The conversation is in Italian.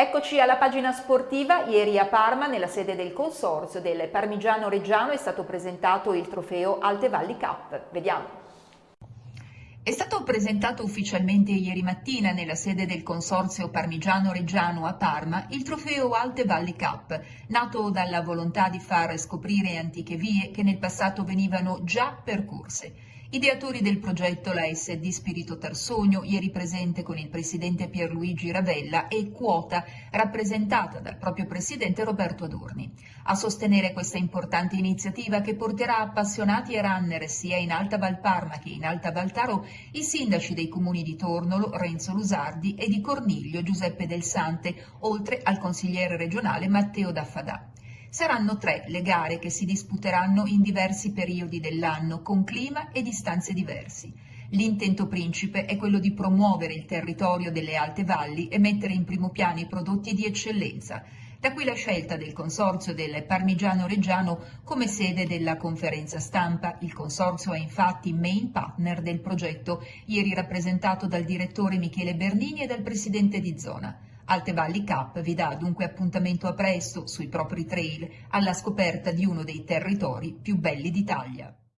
Eccoci alla pagina sportiva. Ieri a Parma, nella sede del consorzio del Parmigiano Reggiano, è stato presentato il trofeo Alte Valli Cup. Vediamo. È stato presentato ufficialmente ieri mattina nella sede del Consorzio Parmigiano Reggiano a Parma il trofeo Alte Valli Cup, nato dalla volontà di far scoprire antiche vie che nel passato venivano già percorse. Ideatori del progetto la SD Spirito Tarsogno, ieri presente con il presidente Pierluigi Ravella e Quota, rappresentata dal proprio presidente Roberto Adorni. A sostenere questa importante iniziativa che porterà appassionati e runner sia in Alta Valparma che in Alta Valtaro i sindaci dei comuni di Tornolo, Renzo Lusardi e di Corniglio Giuseppe Del Sante, oltre al consigliere regionale Matteo Daffadà. Saranno tre le gare che si disputeranno in diversi periodi dell'anno, con clima e distanze diversi. L'intento principe è quello di promuovere il territorio delle alte valli e mettere in primo piano i prodotti di eccellenza. Da qui la scelta del consorzio del Parmigiano Reggiano come sede della conferenza stampa. Il consorzio è infatti main partner del progetto, ieri rappresentato dal direttore Michele Bernini e dal presidente di zona. Alte Valli Cup vi dà dunque appuntamento a presto sui propri trail alla scoperta di uno dei territori più belli d'Italia.